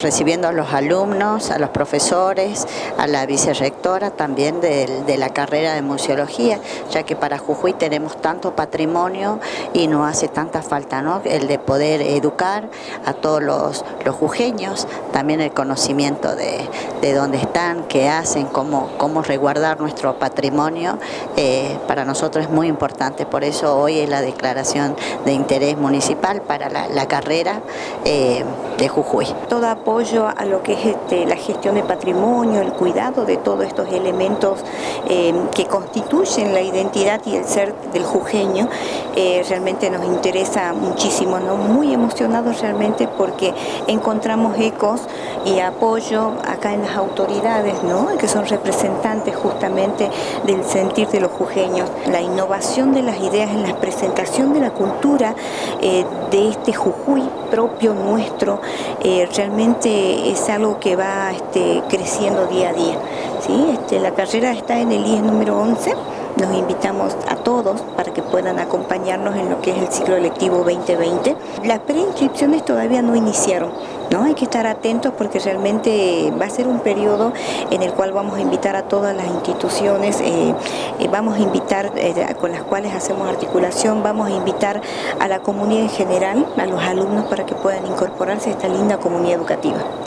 Recibiendo a los alumnos, a los profesores, a la vicerrectora también de, de, la carrera de museología, ya que para Jujuy tenemos tanto patrimonio y no hace tanta falta ¿no? el de poder educar a todos los, los jujeños, también el conocimiento de, de dónde están, qué hacen, cómo, cómo resguardar nuestro patrimonio, eh, para nosotros es muy importante, por eso hoy es la declaración de interés municipal para la, la carrera eh, de Jujuy. Toda apoyo a lo que es este, la gestión de patrimonio, el cuidado de todos estos elementos eh, que constituyen la identidad y el ser del jujeño, eh, realmente nos interesa muchísimo, ¿no? muy emocionados realmente porque encontramos ecos y apoyo acá en las autoridades, ¿no? que son representantes justamente del sentir de los jujeños, la innovación de las ideas en la presentación de la cultura eh, de este Jujuy propio nuestro, eh, es algo que va este, creciendo día a día. ¿sí? Este, la carrera está en el IES número 11, nos invitamos a todos para que puedan acompañarnos en lo que es el ciclo lectivo 2020. Las preinscripciones todavía no iniciaron, ¿no? Hay que estar atentos porque realmente va a ser un periodo en el cual vamos a invitar a todas las instituciones, eh, eh, vamos a invitar eh, con las cuales hacemos articulación, vamos a invitar a la comunidad en general, a los alumnos para que puedan incorporarse a esta linda comunidad educativa.